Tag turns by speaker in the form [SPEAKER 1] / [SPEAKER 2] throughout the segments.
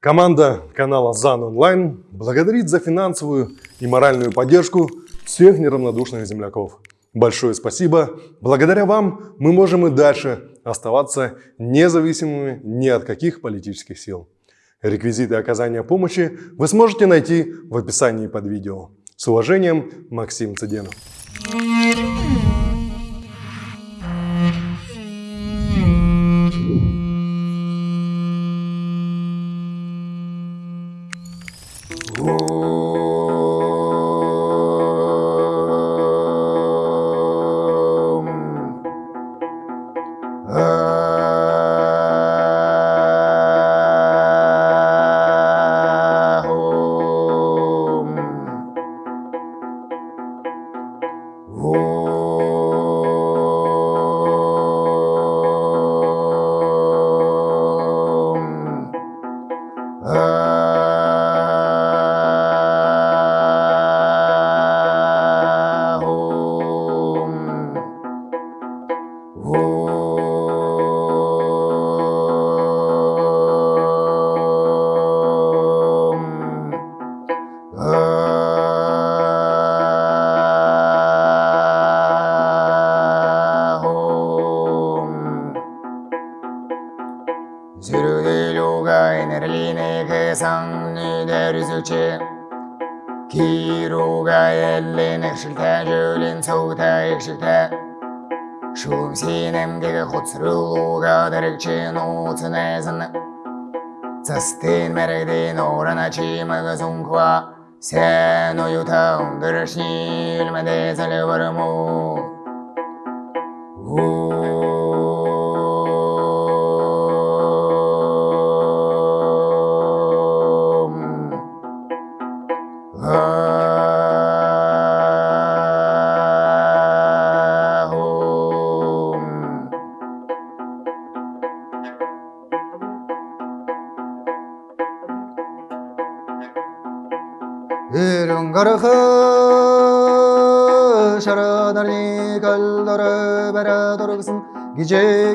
[SPEAKER 1] Команда канала ЗАН Онлайн благодарит за финансовую и моральную поддержку всех неравнодушных земляков. Большое спасибо. Благодаря вам мы можем и дальше оставаться независимыми ни от каких политических сил. Реквизиты оказания помощи вы сможете найти в описании под видео. С уважением, Максим Цыденов.
[SPEAKER 2] Zürgülüga enerline kesan nüderüzüçe Kiruga ellin ekşilte jölin soğuta ekşilte Şulum sinem gege хуцрылуга дәрекчен уцынезін Цастын мәргден орана чимығы зунква Сен уюта ундырышни үлмәде зәлі барыму
[SPEAKER 3] 이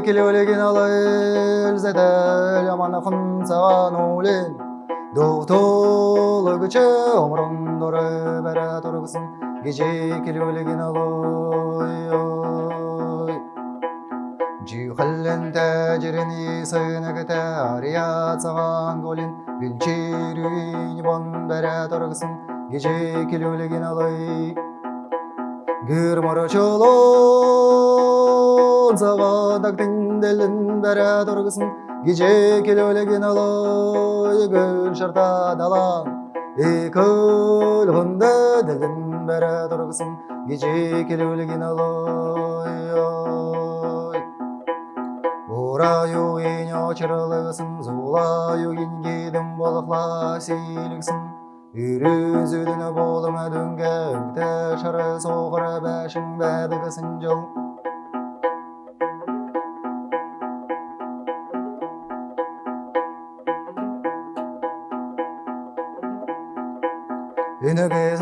[SPEAKER 3] Gece kilölegin alır zedel yaman hınsavan ulin Doğtulu güçe omrun doru bere dorgsun Gece kilölegin alır Cihallen tecirini sığınıgıta arıya tsağan golin Bilçirüyün bon bere dorgsun Gece kilölegin alır Gür Sağadak dindelin bere dorgsun Gece kilölegin alır Gül şarta dalan Ekul hında dilin bere dorgsun Gece kilölegin alır Ураю ене чырылығысын, зулаю енгейдің болықла сейліксін. Үрізудіні болыма дөңге, үкті шары соғыры бәшін бәдігісін жыл.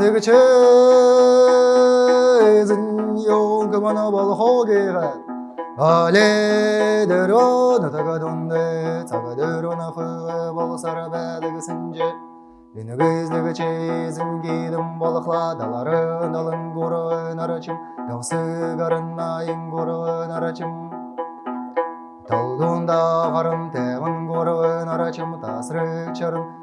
[SPEAKER 3] tigche zin yo gamana bal hoge ga ale dero na taga donde taga dero na hu bal saraba daga sinje Yine gözlüğü çizim giydim balıkla daların alın gurun araçım Dal sigarın ayın gurun araçım Talduğunda varım temin gurun araçım tasrı çarım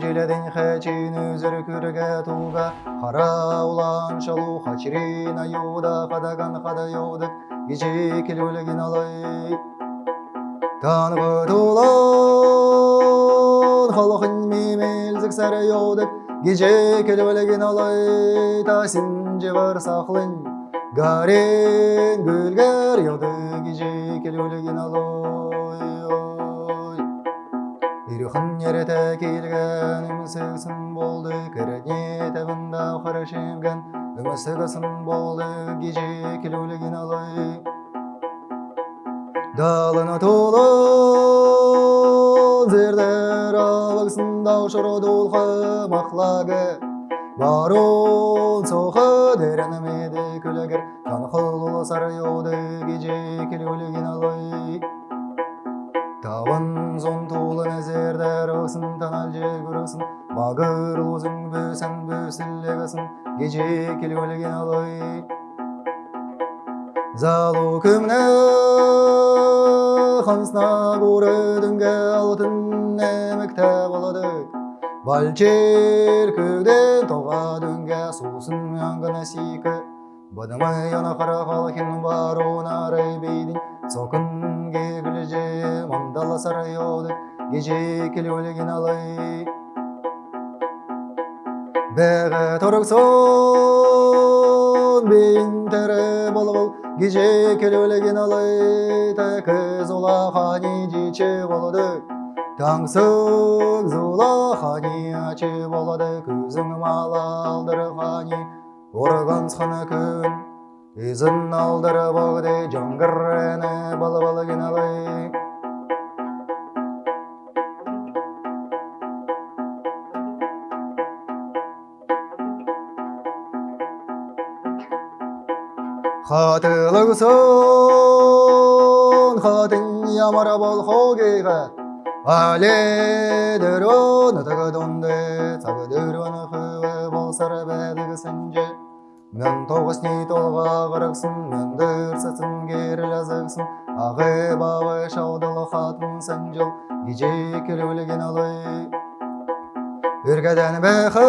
[SPEAKER 3] желеден хачин үзір күрге туга Хара улан шалу хачирин айода хадаган хадайоды Геже келеулеген алай Таңғы тулан халқын мемелзік сәрі еудік Gece kelebeleğin alay tasin civar saklın Garen gülger yağdı gece kelebeleğin alay Ирюхан ерете келген үмісігісін болды Кіріне табында қарашемген үмісігісін болды Геже келеулеген алай. Далыны толы зердер абыксын даушыры долқы мақлагы барон соқы деренемеді күлігір қанқылы сары еуді геже келгілген алай. Таван зон тулы нәзердер өсін танал жегірісін Бағыр лозың бөсін бөсілегісін Геже келгілген алай Залу күмні қансына көрі дүнге алтын әмікті болады. Балчер көден тоға дүнге сусын яңғына сикі. Бадымы яна қара қалхин бар онары бейдің Сокын кегілже мандала сарайоды Геже келөлеген алай Бәғі торықсон бейін тәрі болғыл Геже келөлеген алай Тәкі зола қани жече болады Таңсық зола қани ачы болады Көзің мала алдыры Izın aldırı bağdı cangırını balı balı günalı Hatılısın hatın yamara bol hogiga Aledir onu tıgı dondu Sabıdır onu hıvı bol sarı bedigı sınca Мен тоғыз не толға мен дұрсасын керіл азықсын Ағы бағы шаудылы хатын сәнжіл, геже келөлеген алай. Үргәдән бәхі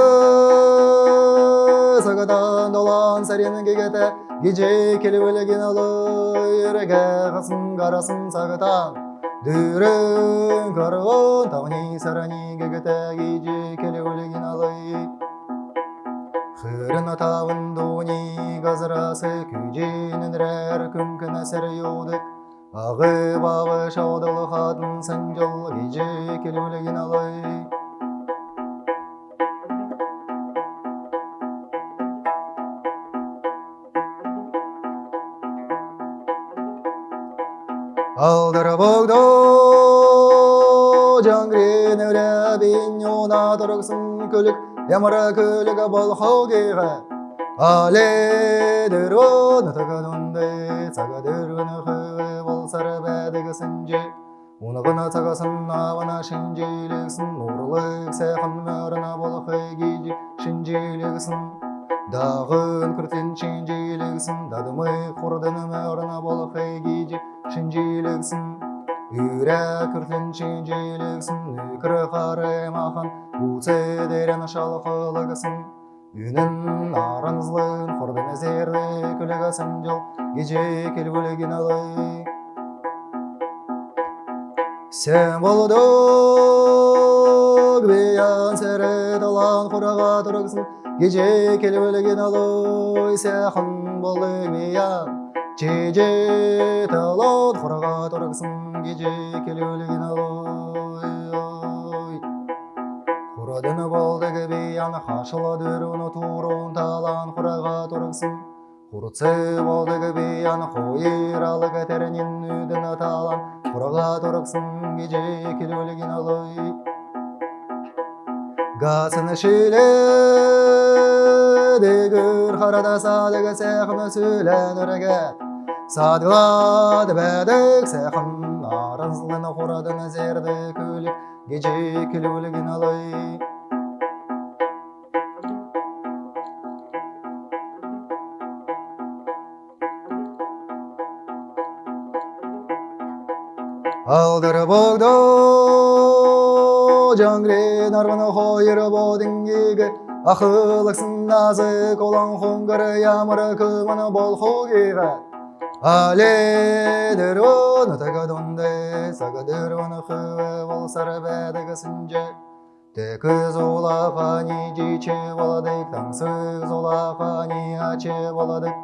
[SPEAKER 3] сағадан долан сәрен кегеті Геже келөлеген алай. Үрге қысын қарасын сағадан Дүрін қарғын тағни сарани кегеті Геже Хырын атавын дони газырасы күженін рәр күмкін әсір еудік Ағы бағы шаудылы қатын сәнжыл геже келөлеген алай Алдыры болды жаңғрен өрі бейін ona тұрғысын көлік Ямара көлігі бол хогеға Але дөрін тағадынды Саға дөрін хығы бол сары бәдігі сінже Унығына сағасын авана шинжейлігісін Нұрлық сәқын мөріна бол хыгейді шинжейлігісін Дағын күртен шинжейлігісін Дадымы құрдыны мөріна бол хыгейді шинжейлігісін Үрә күртен шинжейлігісін Үкірі қары Уце дерен шалқылығысын Үнін арынызлын құрдың әзерді күлігісін жыл Геже келгілеген алай Сен болдық бейан сәрі талан құраға тұрғысын Геже келгілеген алай Сәқын болдық бейан Чеже талан құраға тұрғысын Геже келгілеген алай Құрадыны балдығы бейан қашыла дөріні турын талан құраға тұрғысын Құртсы балдығы бейан қойыралы кәтерінен үдіні талан құраға тұрғысын геже келөлеген алай Гасыны шиле дегір қарада садығы сәқыны сөйлән өріге Садылады бәдік сәқын арызлыны құрадыны зерді көлік gece kelölegen alay Алдыры богдо жаңре нарваны хойыры бодингеге Ақылықсын назы колан хонгары ямыры күміні бол хогеға Але дөрөне тагадонде сагадөрөне хыве болсары бәдігі сінже Текі золақани жиче боладык, таңсыз золақани аче боладык.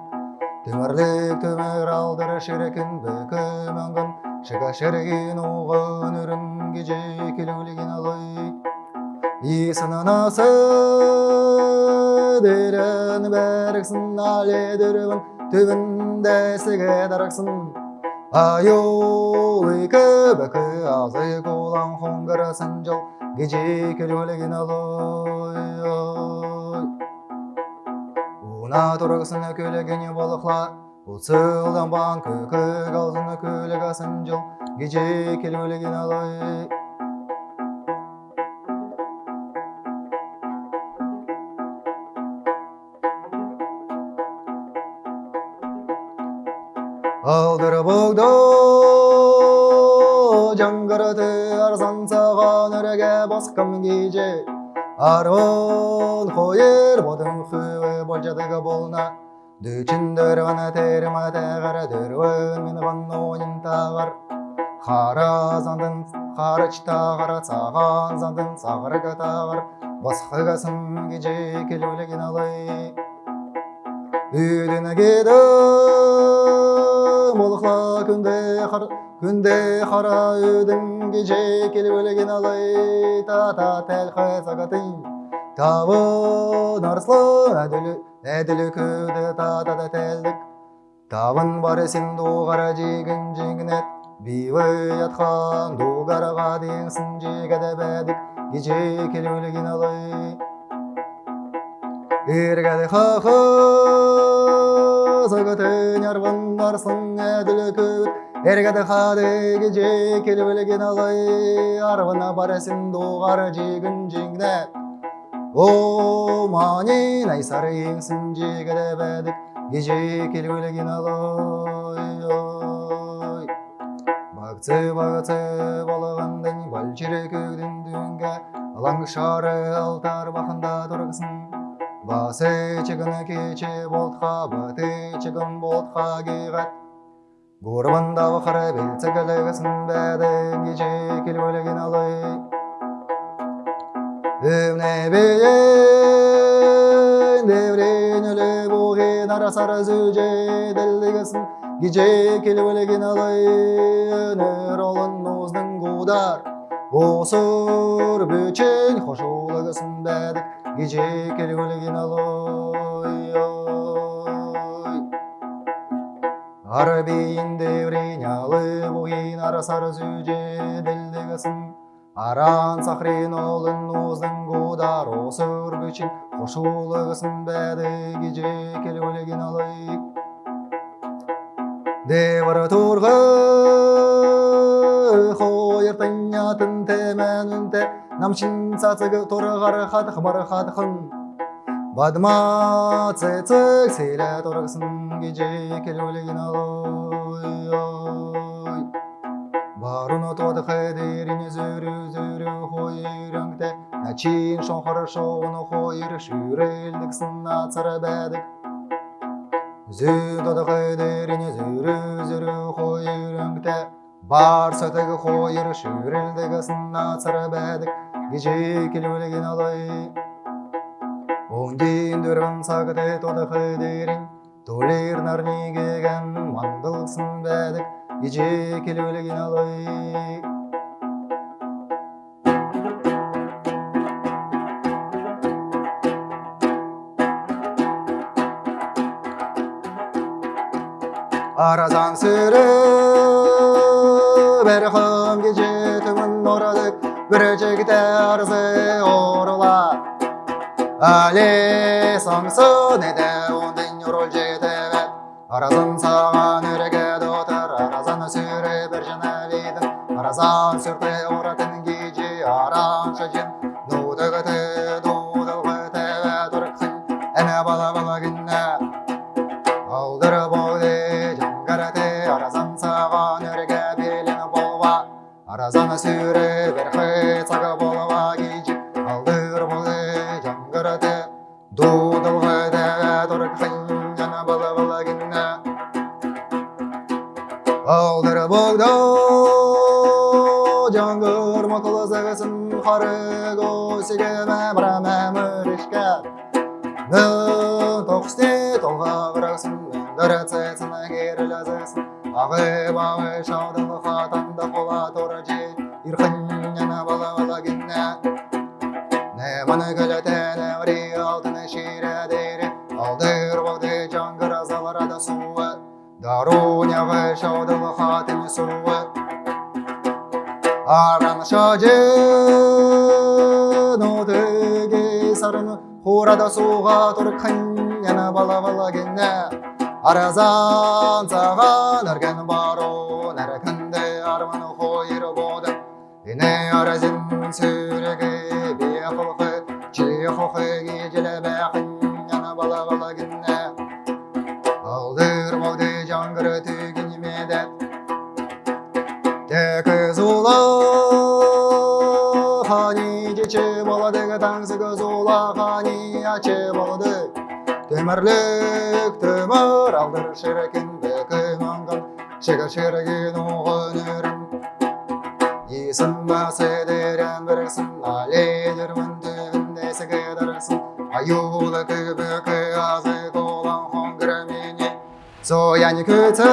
[SPEAKER 3] Түмірлік түмір алдыр шіркін бүкі мәңгін, шыға шірген оғын үрін геже келулеген алай. Исінің асы дерін бәріксін але дүрігін, түбінде сіге дарақсын. Ayolika baka ağzı kolan hongara sancal Gece kelölegin aloy Una turgısını kölегені balıklar Uçıldan ban kökü galzını kölega sancal Gece kelölegin aloy Алдырып оғды жаңғырды арзан саған үреге басқым кеже Арон қойыр бодың хүві болжадығы болна Дүчіндір ғана терім атағар дүрвін мен ғаннойын тағар Қара зандын қарыч тағар саған зандын сағырға тағар Басқығасын кеже келулеген алай Үйдіні кеді молықла күнде қар күнде қара үйдің кеше келіп өлеген алай та та тәлқі сағатын табын арслы әділі әділі та та тәлдік табын бар сен доғара жегін жеңінет бейбі ятқан доғараға дейінсін жегеді бәдік кеше келіп өлеген алай Иргәде хахы сагатын ярван арслың әділі көт Иргәде хады геже келбелеген алай Арвана барасың доғар жегін жеңне О мани найсары еңсін жегеді бәдік Геже келбелеген алай ой. Бақсы бағысы балығандың Балчыры көгдің дүнге Алаң шары алтар бақында тұрғысын Басы чыгын кече болтқа, баты чыгын болтқа гейғат. Горбанда вақыры белці кілігісін бәді, кече келбөлеген алай. Өмне бейін, деврен өлі бұғын арасар зүже ділігісін, кече келбөлеген алай. Өнір олын ұздың қудар, Осыр бөчен қошулығысын бәдік, gece kelgölgin aloy oy Arabiyin devrin züce dildigisin Aran sahrin olun uzdın gudar osur büçin Koşulugısin bәді gece kelgölgin aloy Devara turgı Хоyırtın yatın temenünte намчин цацыг тургаар хадах мар хадахын бадма цэцэг сэлэ тургасан гэж келүүлгэн алой баруно тодох дэрин зүрү зүрү хойрангтэ начин шонхор шоуно хойр шүрэлдэгсэн нацар байдаг зүү тодох дэрин зүрү зүрү хойрангтэ бар сөтөг хойр шүрэлдэгсэн нацар байдаг gece kelölegen alay Оңден дөрін сағыды тодақы дерін Толер нарни кеген мандылсын бәдік Гece келөлеген алай Аразан сүрі орадық терзе орла Але соңсы неде ондын роль жетеве Аразын саған өрегеді отыр аразан сүре бір жана вейдін Аразан сүрте ора тоқсте толғағырасың дәрәцесіне керіләзесін ағы бағы шаудылы хатанды қола торы же ирхын бала бала гинне не маны гөлөтене ври алтыны шире дейре алдыр болды жаңгыр азаларада суы дару нявы шаудылы тен суы аран шажын отыге сарын хурада суға тұрқан яна бала бала кенне аразан саған дырсын Аюлы күбікі азы қолан хонгыры мене Сояни күті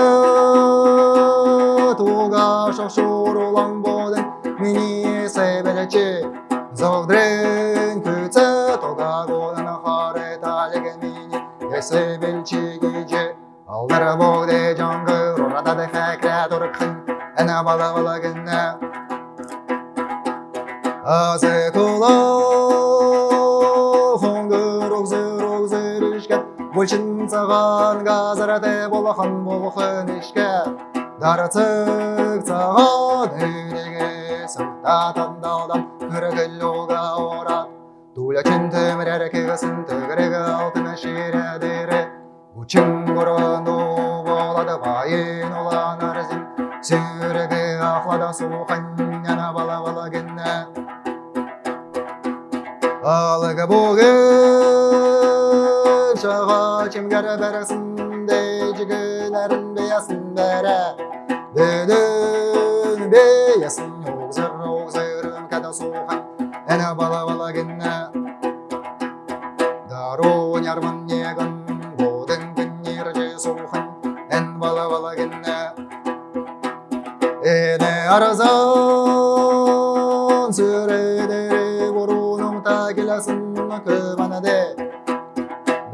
[SPEAKER 3] туға шошур улан бодын Мені себелечі Зогдрен күті туға қолын хары талеген мені Есебелчі геже Алдыр боде жаңғыр Орада тұрқын Әна бала бала гінна Азы кула Хоңгыр оғзыр оғзыр ішкен Бөлшін саған газыраты болақан болқын ішке Дарыцық саған үйдегі Сырта тандалдан күрігіл оға орат Тулячин төмірер кегісін төгірегі алтын Учың бұрын ақлада суқан яна бала бала генне Алығы бұғын шаға чемгәрі бәрісінде жігінәрін бейасын бәрі Дөдің бейасын оғзыр оғзырын кәді суқан әні бала бала генне Эне аразан сүредері боруның тәкелесін көмәнәде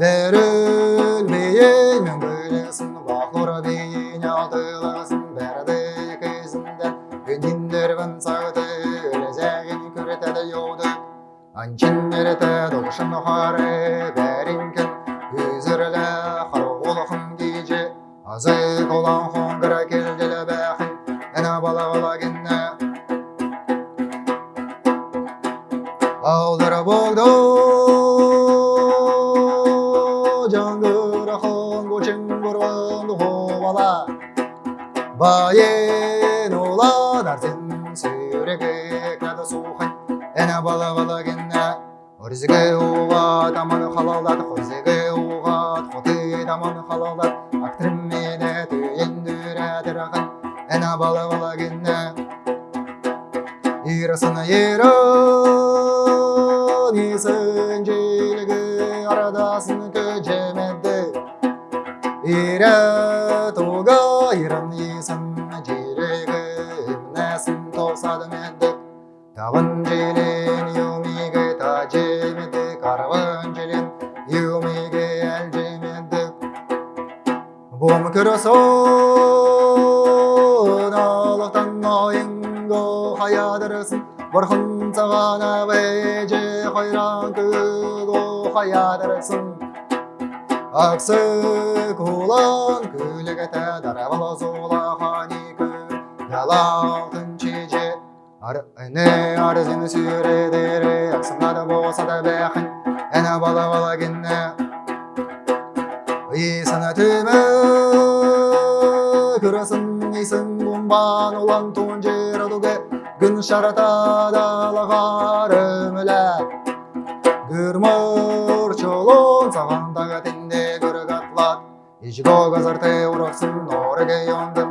[SPEAKER 3] Бәріл бейін мен бөлесін Бақлыр бейін алдылығысын бәрді кезінде Күндіндервін сағыты өлезәгін күретеді йоуды Анчин мереті доғышын қары Болса да бәхін Әне бала бала кенне Исіні түмі күрісін исін бомбан olan туын жер şarata dağlar ömüler Gürmür çolun sağandaga tinde gürük atlat İşgo gazarte uraqsın Norge yondum sağan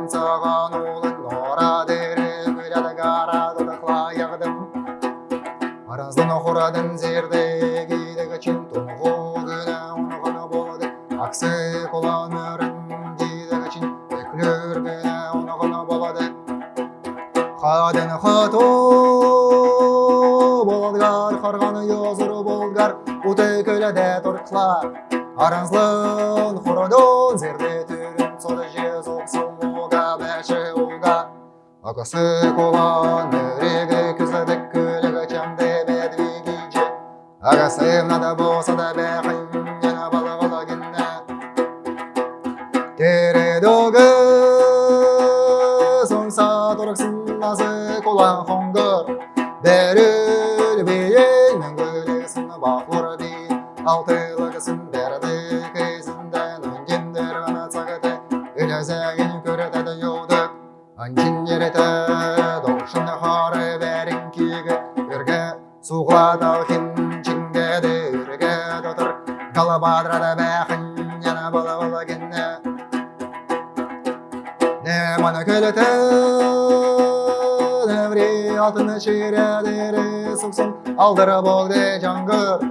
[SPEAKER 3] Үрге суғлада хин чингеді Үрге дотыр Галабадрада бәқін Яна бала бала генне Ne mana kölete Nevri altını çiğrediri Suksun aldıra bolde cangır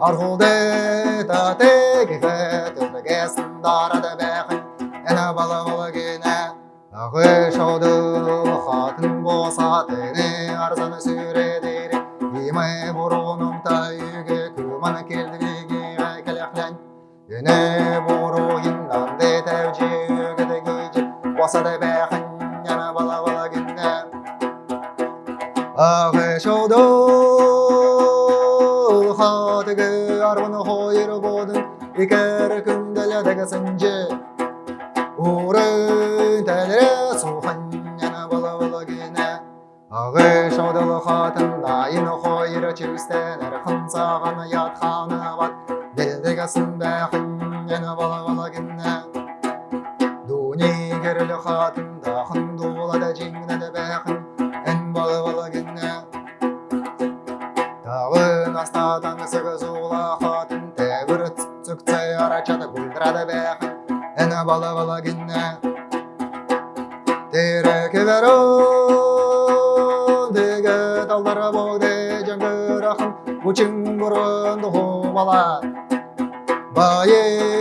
[SPEAKER 3] Arhulde ta tekife Tüfegesin darada bekin Ene bala bala gene Ağı şaudu hatın bosa Teni деге талдары боғды жаңғыр ақын Учың бұрынды бала Байын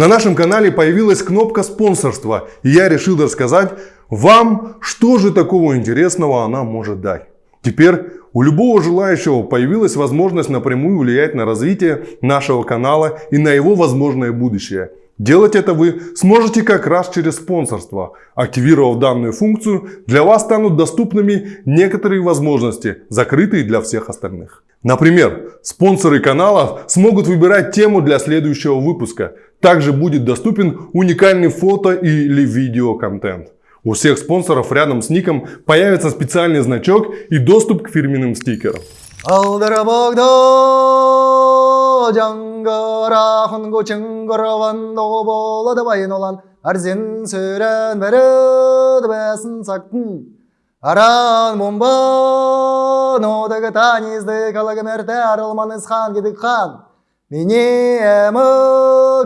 [SPEAKER 1] На нашем канале появилась кнопка спонсорства, и я решил рассказать вам, что же такого интересного она может дать. Теперь у любого желающего появилась возможность напрямую влиять на развитие нашего канала и на его возможное будущее. Делать это вы сможете как раз через спонсорство. Активировав данную функцию, для вас станут доступными некоторые возможности, закрытые для всех остальных. Например, спонсоры канала смогут выбирать тему для следующего выпуска. Также будет доступен уникальный фото или видео контент. У всех спонсоров рядом с ником появится специальный значок и доступ к фирменным стикерам.
[SPEAKER 3] Алдыры жаңғыра құнғы чыңғыры ванды болады байын olan Арзен сөрен бәріді бәсін сақтын Аран бомба нодығы танизді калығы мәрті арылман хан кедік хан Мені әмі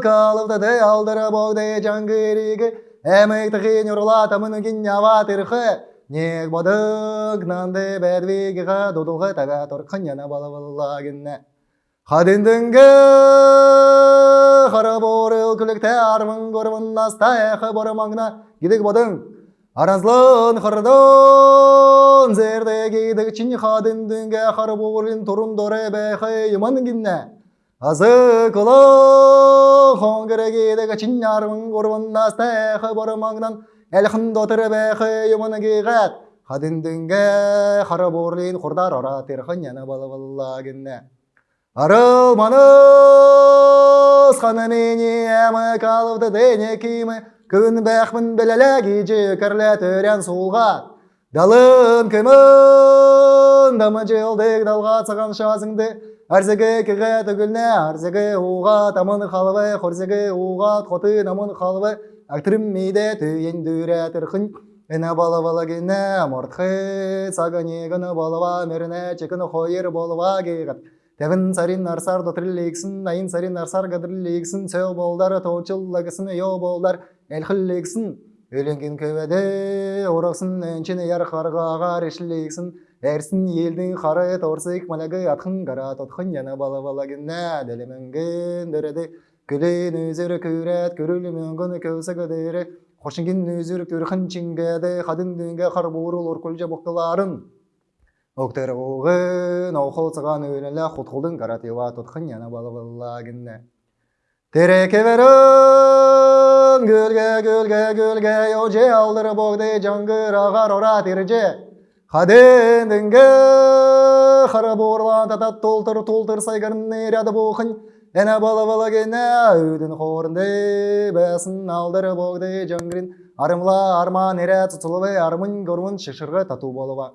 [SPEAKER 3] қалыпты ты алдыры боғды жаңғырығы Әмікті қин ұрлата мүнігін ява тірхі Нек бодық нанды бәдвегіға дудылғы тәбә тұрқын яна бала бала гінне Хадендінгі қара борыл күлікті армын көрмін наста әқі боры маңына гидік бодың Аразлын қырдын зерде гидік чин хадендінгі қара борын тұрын доры бәқі юман гінне Азы кылы хоңгірі гидік чин армын көрмін наста әқі боры маңынан Әлхін дотыры бәқі юманы гиғат Хадендінгі қара борлин құрдар ора терхын яна бала бала гінне Арыл маныс қаны мені әмі қалыпты дене киімі Күн бәқмін білілі гейджі кірлі түрен суылға Далым кімін дамы жылдық далға цыған шазыңды Арзығы кіғі түгіліне арзығы уға тамын қалывы Қорзығы уға қоты намын қалывы Актырым мейде түйен Эна бала бала гене мортхы сагани гына балава мерне чекін хойыр Тевін сарин арсар дотриллексін, айын сарин арсар гадриллексін, сөйл болдар тоочыллагысын йо болдар элхиллексін. Өленген көбеде орақсын өнчені яр қарғаға решілексін, әрсін елдің қары торсық малagы атқын қара тотқын яна бала бала генне дәлеменген дөреді. Күлін өзірі көрәт, көрілі көсі көдері, үрхін чингеді, қадын дүнге қар боқтыларын. Оқтер оғын, оқыл өлілі құтқылдың каратева тұтқын яна балы баллагінне. Тереке верін, гөлге, гөлге, гөлге, оже алдыр боғды жаңғыр ағар ора терже. Қаден дінге, қара борлан татат толтыр, толтыр сайғырын неряды боқын, Әне гене өйдін қорынды бәсін алдыр боғды жаңғырын арымла арман ере тұтылыбы армын көрмін шышырғы тату болыба.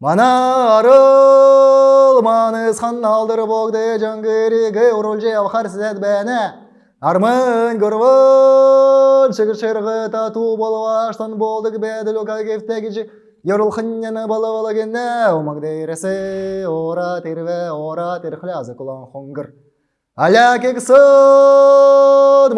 [SPEAKER 3] Мана арыл маныз хан алдыр боғды жаңғырығы ұрылжы авхар сізет бәне. Армын көрмін шышырғы тату болыба аштан болдық бәділ оқа кефтегі Yorul xınyana bala bala genne Omag deyrese ora terve ora terxle azı kulan hongır Аля кексін,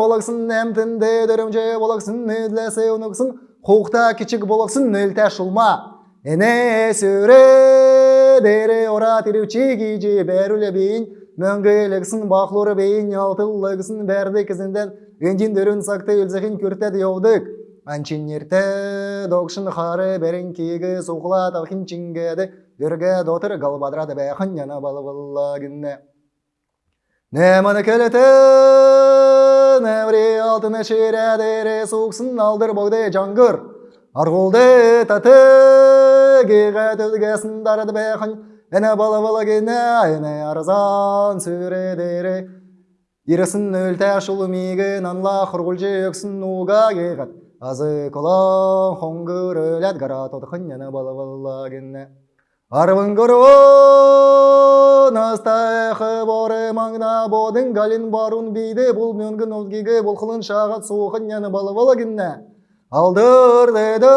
[SPEAKER 3] болақсын әмтінде дөрімже болақсын өдләсе ұнықсын, қуқта кичік болақсын нөлтә шулма. Эне сөре дере ора тирүүчи кийжи бәрүле бейін, мөңгіліксін бақлуры бейін, алтыллығысын бәрді кізінден, өндин дөрін сақты өлзіхін көртәді яудық. Анчин ерте доқшын қары бәрін кейгі суқла тақын чингеді, дөрге дотыр галбадрады бәйхін яна балы баллагінне. Неманы келетін әвре алтыны шередері суқсын алдыр богды жаңғыр. Арғолды таты геға төзгесін дарды бәқын. Әне бала бала гене әне арзан сүредері. Ирісін өлті шулы меген анла құрғылжы өксін нуға геғат. Азы колан хоңғыр өләт ғара тодықын әне бала бала гене. Арвын көріп настайқы боры маңна бодың галин барун бейді бұл мөңгін өзгеге бұл қылын шағат суықын яны балы бала гінне. Алдыр деді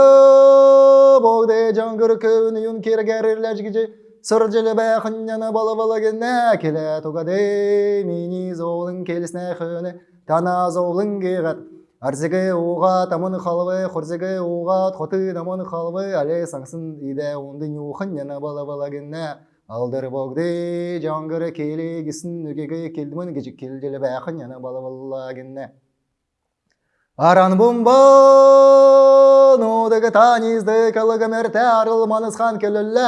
[SPEAKER 3] боғды жаңғыр көвін үйін кергерірләж гіже сыр жылы бәқын яны балы бала гінне. Келе туғады мені золын келісіне хүні тана золын геғат. Арзығы оға тамын қалвы, құрзығы оға тоты намын қалвы, әлі саңсын иде онды нюхын яна бала бала генне. Алдыр боғды жаңғыры келі гісін үгеге келдімін гежік келділі бәқін яна бала бала генне. Аран бомбан, одығы танизді калығы мәрті арылманысқан келілі.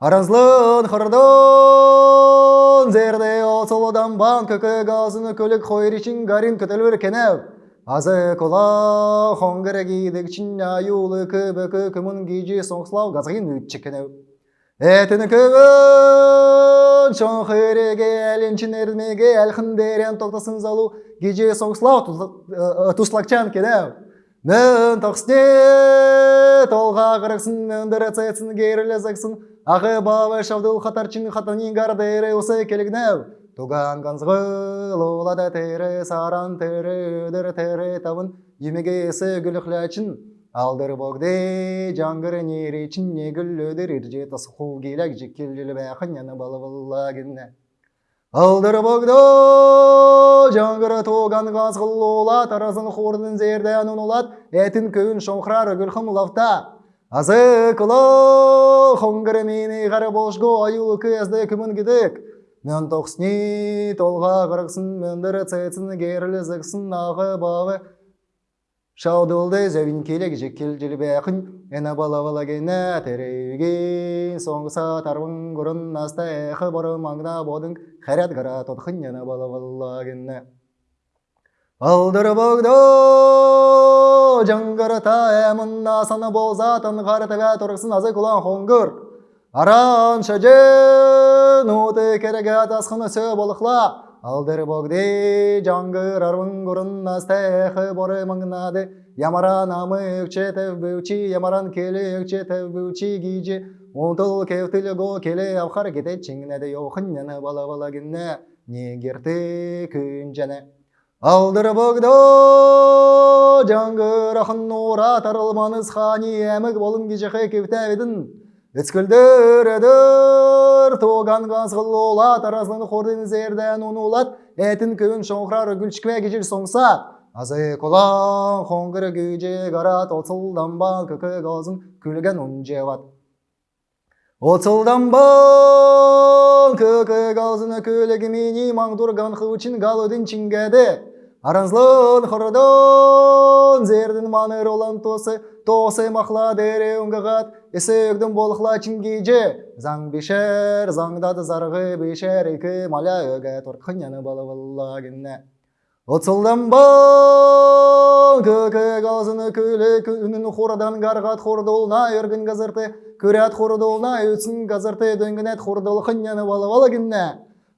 [SPEAKER 3] Аразлын қырдын зерде осылыдан бан көкі газыны көлік қойыр үшін гарин күтілбір кенеу. Азы кола хонгыры гейдік чин аюлы көбі көмін гейжі соңсылау газғин үтчі. Әтіні көбін шоң қыреге әлінчін әрмеге әлхіндерен тоқтасын залу гейжі соңсылау туслакчан кенеу. Мен тоқсне толға қырықсын, мөндірі цайсын кейрілі зақсын, ағы бабы шавдыл қатарчин қатанин гардері осы келігнәу. Туған ғанзғы лолада тері, саран тері, өдір тері тавын, емеге есі гүліқләчин. Алдыр боғды жаңғыры неречин, негіл өдір ирже тасқу келек балы баллагінне. Алдыр боғды жаңғыры тоған ғазғыл ола, таразын қордың зерден ұнылат, әтін күйін шоңқырар гүлхім лафта. Азы кылы хоңгыры мені ғары болшғы аюлы көзді күмін гідік. Мен тоқсыни толға қырықсын, мөндірі цәйтсін, керілі зіксін, ағы бағы. Шаудылды зәвін келек жекел жілі бәқін, әні бала бала гені тәрейген, соңғыса тарвын күрін наста әқі бары маңна бодың, қәрәт ғара тотқын әні бала бала гені. Алдыр бұғды жаңғырыта әмін насаны болзатын ғартыға тұрғысын азы күлан хоңғыр. Аран шәжен ұты кереге атасқыны сө болықла. Алдыр бұғды жаңғыр арвын күрін настайқы бұры маңнады. Ямаран амы өкче тәвбеучі, ямаран келі өкче тәвбеучі гейжі. Онтыл кевтілі го келі авқар кете чіңнеді йоқын яны бала-бала гінне. Негерті күн жәні. Алдыр бұғды жаңғыр ақын ора тарылманыз қани әмік болын кежеқе кевтәведің. Үскілдір өдір тоған ғазғыл ола таразын қордың зерден ұнулат, әтін көвін шоңқырар гүлшкве кежір соңса. Азы қолан қоңғыр күйже ғарат отсылдан ба көкі ғазын күлген ұнже ват. Отсылдан ба көкі ғазыны күлігі мені маңдұрған қылчын ғалудың чингәді. аранзлын хордон зердин маныр olan тосы тосы махла дере унгагат эсегдин болхла чингиже. Заң бишер заңдады заргы бишер эки маля өге торкыняны балавалла гинне Отсылдан бал көкек аузыны күлі күнін хордан гаргат хордолна өргін газырты. Күрәт хордолна өтсін газырты дөңгінет хордол хынняны балавала гинне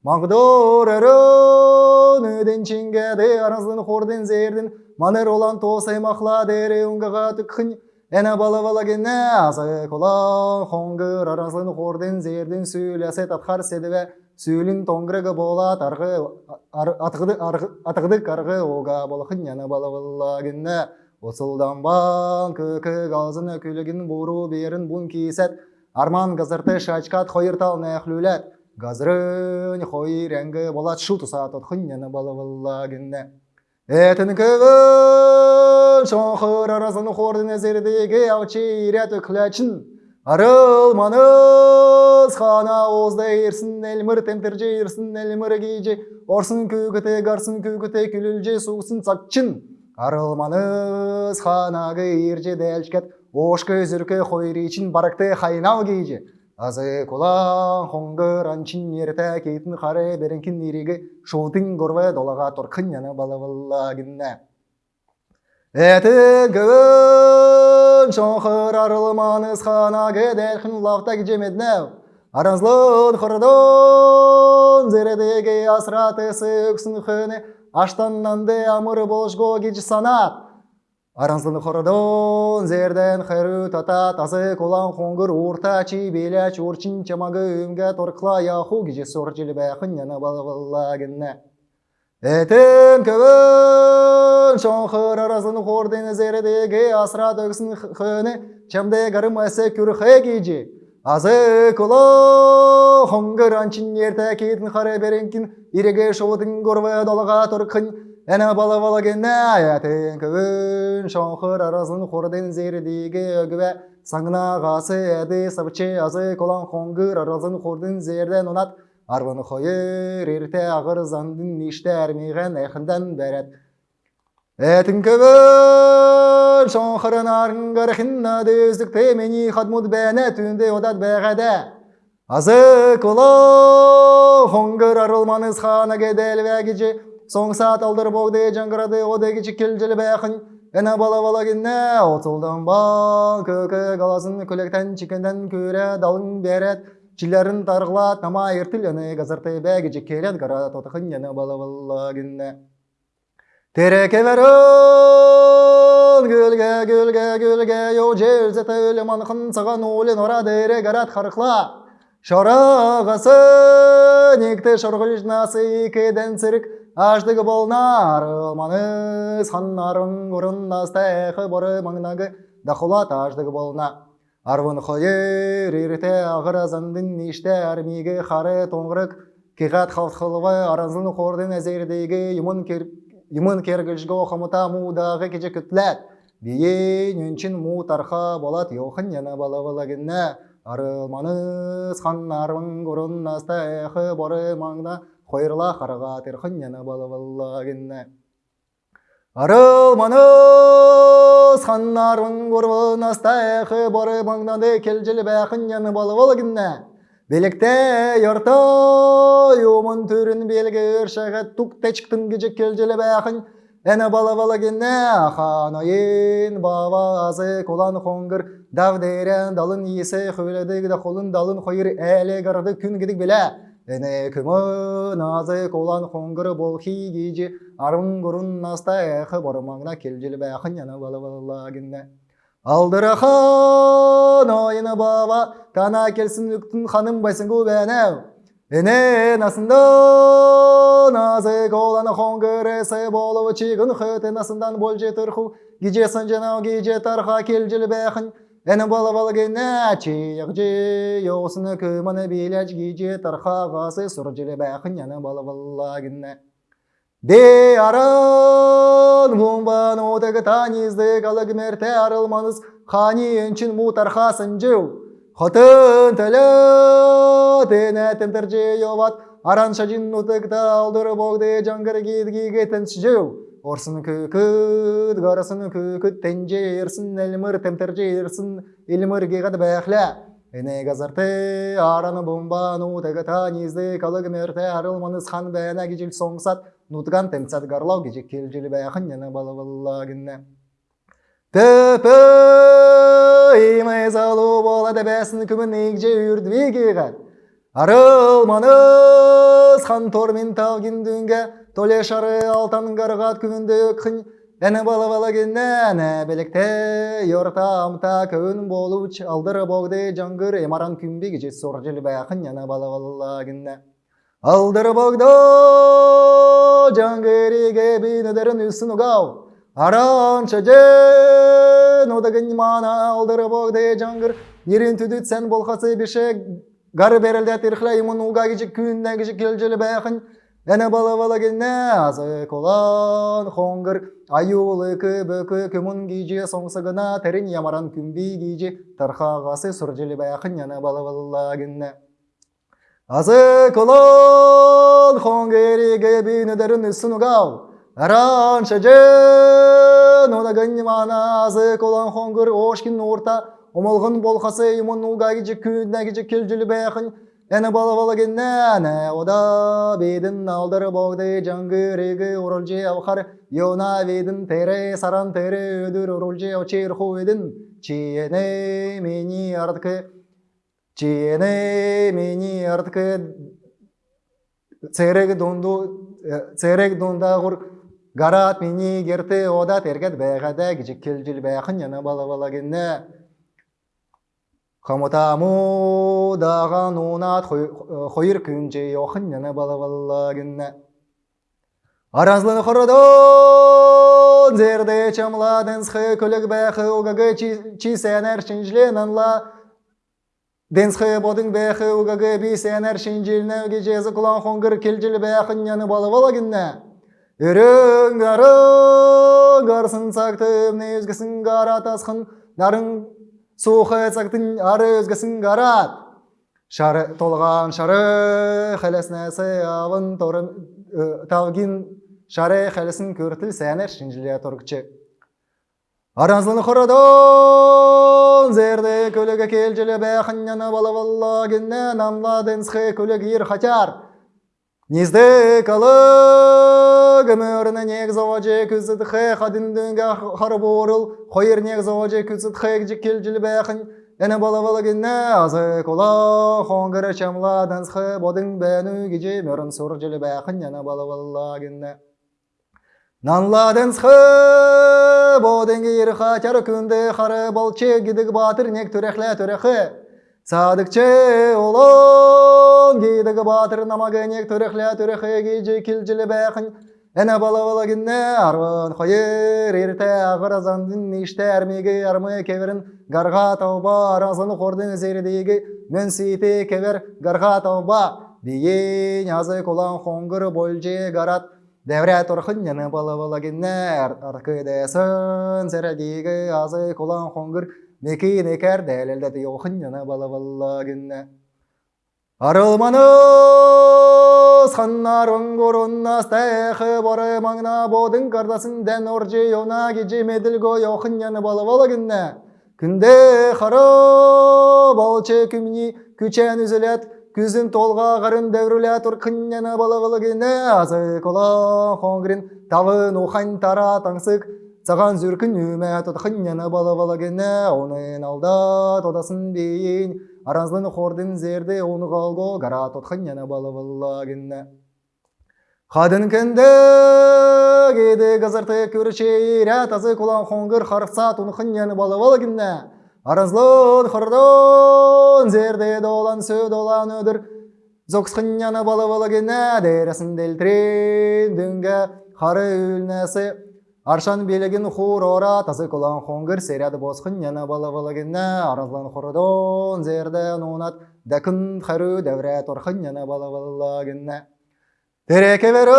[SPEAKER 3] Магдор өрін өден чингәді аразын хорден зердін. Манер olan тосай махла дере унгага түкхын Әнә балавала генне азы колан хоңгыр аразын хорден зердін сөйләсе татхар седіве сүүлүн тоңгырыгы болат аргы атыгды атыгды каргы ога болохын яна балабылла гинне Осылданбан көкөк ağzını күлігін буру берін бун кисет арман газырты шачкат хойыртал нәхлүләт хойыр әңгі болат шу туса тотхын яна балабылла гинне Этін көгін шоңқыр арасын хордын әзердегі аучи ирет өкләчін Арыл маныз хана озда ерсін әлмір темтерже ерсін әлмір гейже орсын көгіте гарсын көгіте күлілже сусын сақчын Арыл маныз ханагы ерже дәлшкет ошкы зүркі хойричін баракты хайнал гейже Азы кулан хоңгыр анчин ерте кейтін қары беренкін иреге шоутын горве долаға торқын яны балавылла гинне. Әтін көвін шоңқыр арылманыз хана кедәлхін лавта кежемеднәу. Аразлын құрдон зередеге асраты сөксін хүні аштаннанды амыр болшго кеч санат. Аранзын хордон зерден хэрү тата тазы колан хоңгыр урта чи беляч урчин чамагы өмгә торкла яху гиже соржил бәхын яна балавалла генне. Этен көвөн шоңхыр аразын хорден зердеге асра төгсін хөне чамде гарым әсе күрхе гиже. Азы коло хоңгыр анчин ерте кетін харе беренкин иреге шоудың горве долага торкын Әнә бала бала генә аятын көвін шоңқыр аразын зердеге өгвә саңна ғасы әді сабче азы колан хоңгыр аразын хорден зерден онат арваны хойыр ерте ағыр зандын ниште әрмейген әхінден бәрәт. Әтін көвін шоңқырын арыңғар хинна дөздік темені хадмуд бәне түнде одат бәғәді. Азы коло хоңгыр арылманыз хана кедел вәгіжі Соң саат алдыр богды жаңғырады одеги чиккелжелі бәқын Әнә бала бала генне отылдан ба көкі галасын көлектен чикенден көре далың берет Чилерін тарғылат нама ертіл әні газырты бәгі жеккелет гара тотықын әнә бала бала генне Тереке верін гүлге гүлге гүлге йо желзеті өлі манқын саған олен ора дере гарат харықла Шорағасы некті шорғыл жнасы екеден цирк Аштығы болнар ылманыз ханнарын көрін астайқы боры маңнағы дақылат аштығы болна. Арвын қойыр ерте ағыр азандың нешті әрмегі қары тоңғырық кеғат қалтқылығы аразын қордың әзердегі юмын кергілжгі оқымыта мудағы кеже күтләт. Бейен үнчін му тарха болат йоқын яна балавалагінна. Арылманыз ханнарын көрін астайқы боры маңна қойырла қарға терхын яна балавалла генне. Арылманыз ханнарын көрін астайқы боры маңнады келжілі яны балавал генне. Белікте ярта юмын түрін белгі өршәғет тук тәчіктің кежек келжілі бәқын Әні бала бала генне ханайын баба азы колан хоңгыр давдерен далын есе хөледік да қолын далын қойыр әлі гарды күн біле. Әне күмін азы колан хоңгыр бол хигейжі арын ғұрын наста әқы барымаңна келжілі бәқын яны бала бала генне. Алдырахан ойыны баба тана үктін ханым байсын көбәнәу. Эне насында назы коланы хоңгырысы болу чигін хөті насындан бол жетірху гижесін жанау гиже тарха келжіл бәхін Әні бала бала гене чиық же йосыны көміні беләч гиже тарха ғасы сұр жылы бәхін яны бала бала гене Де аран мумбан одығы танизді қалығы мерте арылманыз қани өнчін му тархасын жау Хотын тілі тені тімтірже йоват, аран шажин нутыкта алдыр богды жаңгыр гидги гетін шжеу. Орсын күкүт гарасын күкүт тенжерсин элмир темтер жерсин илмир гигад бэхле эне газарты араны бомбану тегата низды калык мерте арылманыс хан бэна гижил соңсат. Нутган темцат гарлау гижик келжили бэхын яна балабаллагынне Төпі имай залу болады бәсін күмін егже үрдвегеға. Арылманыз хан тормен талгин дүнге толе шары алтан гарғат күмінді өкхін Әні бала бала геннәне белекте йорта амта көн болуч алдыр богды жангыр эмаран күмбеге же сор жел бәхін яна бала бала генне Алдыр богды жангыриге бинедерін үсін угау Аранча же нодагын мана алдыр богды жангыр Нерин түдүт сен болхасы беше гар берелде тирхле имун уга гижи күнне гижи келжелі бәхін Әне бала бала генне азы колан хоңгыр аюлы көбөкө көмун гижи соңсыгына терин ямаран күмби гижи тархагасы суржели бәхін яна бала бала генне Азы хоңгериге бинедерін үсін угау. Аранча же нода ганнимана азы колон хоңгыр ошкин орта. Омолғын болхасы имун уга гижи күнне гижи келжели бәхін Әні бала бала геннәне ода бедін алдыр боғды жангырығы орылжы авқар Йона ведін тере саран тере өдір орылжы очер хуедін Чиене мені артқы Чиене мені артқы Церек донду церек дондағыр Гарат мені герті ода тергет бәғада гижік келжіл бәқын яна бала бала генне Хамутаму даған унат хойыр күнже йохын яна бала бала генне Аразлын хородон зерде чамладын схы көлік бәхі угагы чи сәнәр шинжлен анла Денсхы бодың бәхі угагы би сәнәр шинжилне гежезі кулан хонгыр келжіл бәхін яны бала бала генне Үрің гарың гарсын сақтым не өзгісін гарат асқын цактын ары өзгісін гарат. Шары толған шары хәләснәсі авын торын талгин шары хәләсін көртіл сәнер шинжиле торгчы. Аразлын хородон зерде көлігі келжілі бәхін яна бала бала генне намла денсхы көлігі ир хатяр. Низде калы гөмөріне нег заважы күзіт хэ хадин дүнге хар борыл хойыр нег заважы күзіт хэ гжі келжіл бәхін Әні бала генне азы кола хоңгыры чамла дансхы бодың бәну гижі мөрін сұр жылы бәхін яна бала бала генне Нанла дансхы бодың ир хатяр күнді хары балчы гидік батыр нег түрәхлә түрәхі Садыкчы олон гейдігі батыр намагенек түріхлі түріхі же келжілі бәқін Әне бала бала гінне арван қойыр ерте ағыр азандын ешті әрмегі армы кеверін гарға тауба аразын қордың зердегі. Мен сейті кевер гарға тауба бейен азы колан қоңғыр болжы гарат. Дәврә тұрқын яны бала бала гінне арқы дәсін сәрәдегі азы колан қоңғыр Мекен екер дәлелдәді йоқын яна бала бала гінне. Арылманыз ханнарын горуннас тәйхі бары маңна бодың кардасын дән оржы йона геже меділго йоқын яна бала бала гінне. Күнде қары балчы күмні күчән үзілет, күзін толға ғарын дәврілә тұрқын яна бала бала гінне. Азы кола хоңгрин тавын ухан тара таңсық Саған зүркін үмә тұтқын яна бала бала гене, оның алда тодасын бейін, аразлын хордың зерде оны қалго, гара тұтқын яна бала бала гене. Қадын кенде кеді ғызырты көрче тазы кулан хоңгыр харса тұнқын яны бала бала гене. Аразлын хордон зерде долан сө долан өдір, зоқсқын яна бала бала гене, дәресін делтрен дүнге қары үлнәсі Аршан белеген хур ора тазы колан хоңгыр серяды босқын яна бала бала генне аразлан хордон зерден унат дәкін хару дәврә торхын яна бала бала генне Тереке веру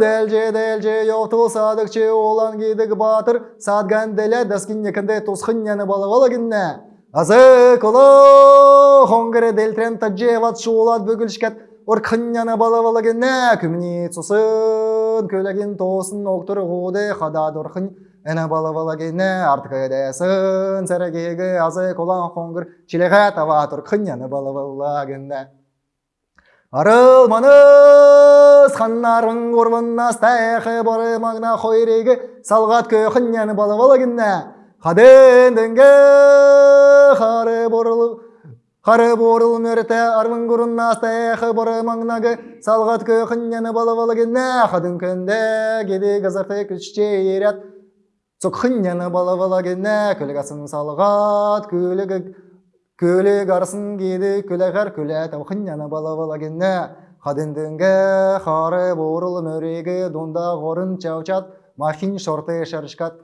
[SPEAKER 3] дәлже дәлже йоқтыл садықчы олан гейдік батыр садган дәле дәскін екінде тосқын яна бала бала генне Азы коло хоңгыры дәлтрен таджи ват шулат бүгілшкет Орқын яна бала бала генне күмні цусы Атын көлеген тосын Әні бала бала кені артық әдесін Сәрігегі азы колан қоңғыр Чилеға тава тұрқын әні бала бала кені Арылманыз ханнарың орбын астайқы бары мағна қойреге салғат әні бала бала кені Қаден дінге қары борылып Қары борыл мөрте арвын гурун настайқы бары маңнағы салғат көқін әні бала бала кені Қадын көнде кеді ғызырты күшче ерет Цукхын яны бала бала кені көлгасын салғат көлігі көлік арсын кеді көләғар көлә тавхын яны бала бала кені Қадындыңға қары борыл мөрегі донда ғорын чаучат. Махин шорты шарышкат.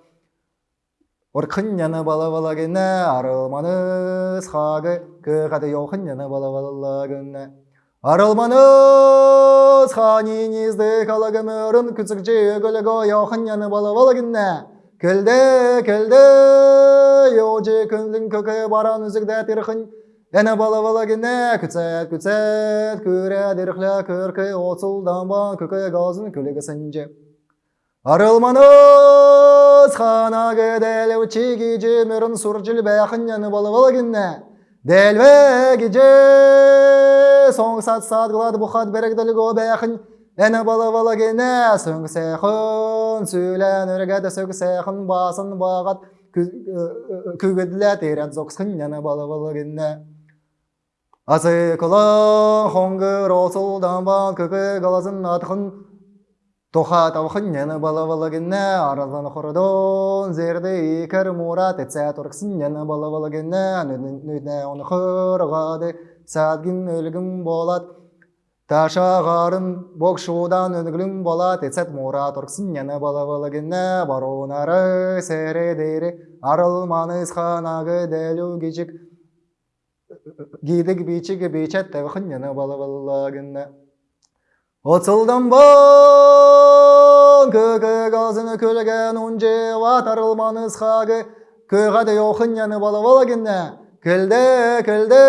[SPEAKER 3] Бала бала кені Арылманыз ханинизді калагы мөрін күцік жегілігі йоқын яны бала бала кені Келді, келді, йожи күнлің көкі баран үзігді тірқін. Әні бала бала кені, күцет, күцет, көре дірқлі көркі отсылданбан көкі газын көлігі сінже. Арылманыз хана кедәлі чиги жемірін сұржыл бәқін әні бала бала кені. Дәлве геже, соң сат сат қылады бұқат берекділі го. Әні бала бала кені сөң сәқін, сөйлән өргәді сөң сәқін басын бағат көгеділі терет зоқсқын әні бала бала кені. Асы кылын хоңгыр осылдан бан көкі қаласын атқын Тоха тавхын әні бала бала кені аразан құрдон зерді икер мурат бала бала кені нүдіне оны қырғады сәдгін өлгім болат. Ташағарын бокшудан өнгілім болат етсәт мура тұрқсын әні бала бала кені барунары сәрі арылманыз ханағы дәлу кечік гидік бейчігі бейчәт тәвхын әні бала бала кені Отсылдан бан көкі газыны көлген унже ватарылманыз хағы көғады йоқын яны бала бала кені Келді, келді,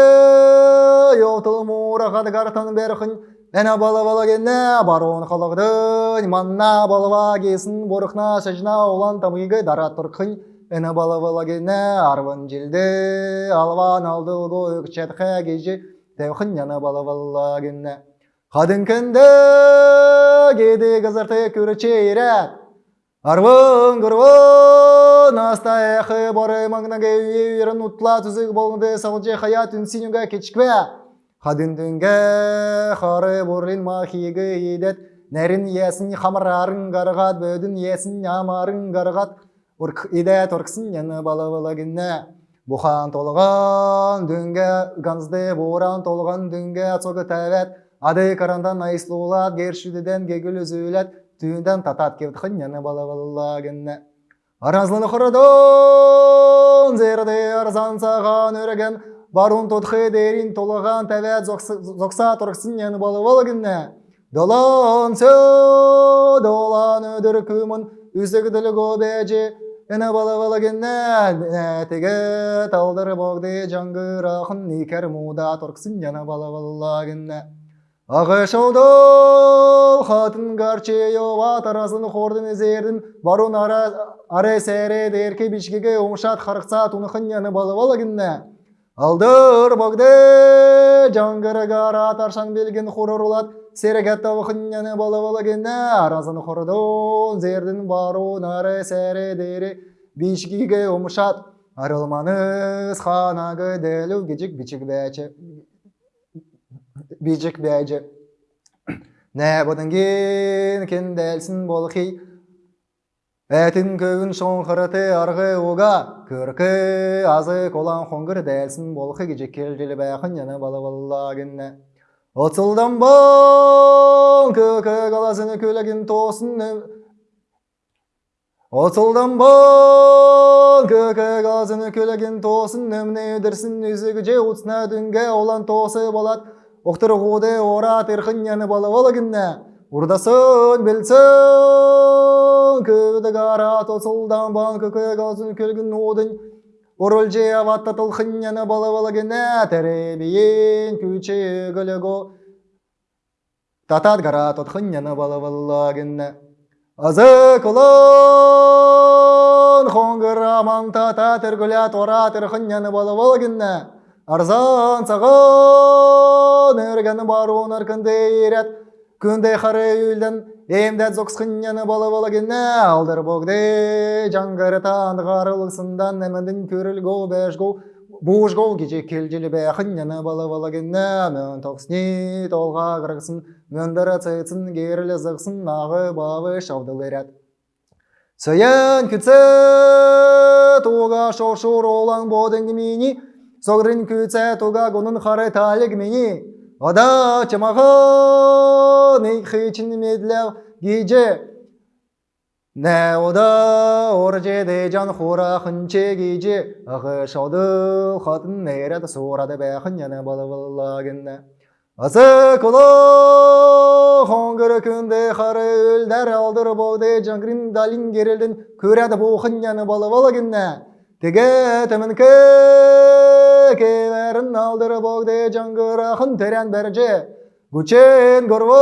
[SPEAKER 3] йотыл мура қады қартан берқын Әні бала бала кені баруын қалығдың манна балыва кесін борықна шажна олан тамығы дара тұрқын Әні бала бала кені арвын желді алван алдыл гойық чәтқа кежі тәвқын яны бала бала кені Қадын кінді кеді қызырты көріче ерет. Арвын күрвын астайқы бары маңнағы үйерін ұтла түзік болғынды сағылжы хаят кечкве. Қадын дүнге қары бұрын махигі едет. Нәрін есін қамырарын қарғат, бөдің есін амарын қарғат. Урк идет орксын яны бала бала гінне. Бұхан толған дүнге ганзды боран толған дүнге цоғы тәвет. Ады карандан айслуулат, гершүдеден гегіл үзүүлет, түйінден татат кевдхын яны бала бала гінне. Аразлыны құрыдон, зерді арзан саған өреген, барун тұтқы дерин толған тәвет зоқса тұрқсын яны бала бала гінне. Долан сө, долан өдір күмін, үзігділі гобежі, Эне бала бала генне теге талдыр богды никер муда торксын генне Ағы шаудол хатын гарче йова тарасын хордын ezerдин барун ара аре сере дерке бишкеге умшат харықса тунықын яны бала бала генне Алдыр богды жангыр гара таршан белген хурурулат Серегет тавхын яны бала бала генне аразын хордон зердин бару наре сере дере бишкиге умшат арылманыз ханагы делу гижик бичик бәче бичик бәче Нә бодыңген кенделсін болхи Әтін көгін шоңқырыты арғы уға Көркі азы колан қоңғыр дәлсін болхи гижик келжілі бәқін яны бала генне Отсылдан бон көкі қаласыны көлігін тосын Отсылдан бон көкі қаласыны көлігін тосын Нөміне өдірсін үзігі же ұтсына дүнге олан тосы болат Оқтыр ғуды ора тірқін яны бала бала гінне Урдасын білсін көді ғара тосылдан бон көкі қаласыны көлігін одын Орыл же аватта тылхын яны бала бала гіне тәребейін күчі гілігі Татат гара тотхын яны бала бала гіне Азы кылын хоңгыр аман тата түргілі тора балы болгінна. Арзан сағын өргені баруын аркынды ерет. Күнде қары үйлден емдәт зоқсқынняны балы болгінна. Алдыр богды жаңғыры тандығарылысындан әміндің көрілгу бәшгу. Бужгол геже келжелі бәхынняны балы болгінна. Мөн тоқсни толға қырғысын. Мөндірі цыцын керілі зықсын ағы бавы шавдылырят. Сөйен күтсі туға шошур олаң бодың мені, соғрын күтсі туға гонын қары талік мені. Ада чымағы нейхичин медләу геже. Нә ода оржеде жан хура хынче геже, ағы шауды қатын нейрет сұрады бәхін яны балы баллагінна. Асы кулы хоңгыр күнде қары өлдер алдыр боғды жаңғырын далин керелден көреді бұқын яны балы балагінна. Теге тімін кеберін алдыр боғды жаңғыр ақын терен берже. Гүчен көрві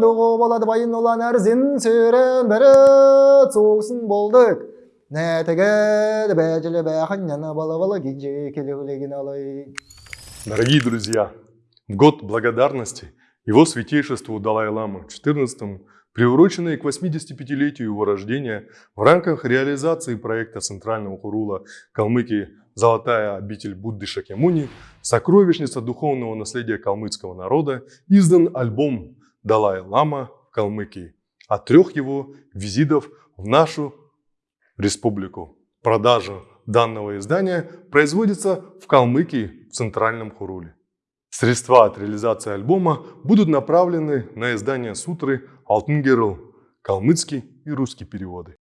[SPEAKER 3] нұғы болады байын olan әрзін сөрен бәрі соғысын болдық. Нә теге бәжілі бәхін яны балы балы генже келеулеген алай.
[SPEAKER 1] Дорогие друзья, в год благодарности его святейшеству Далай-Ламы XIV, приуроченный к 85-летию его рождения, в рамках реализации проекта Центрального Хурула Калмыкии «Золотая обитель Будды Шакьямуни», сокровищница духовного наследия калмыцкого народа, издан альбом «Далай-Лама в Калмыкии» от трех его визитов в нашу республику. Продажа данного издания производится в Калмыкии в Центральном Хуруле. Средства от реализации альбома будут направлены на издание сутры «Алтын Герл», калмыцкий и русский переводы.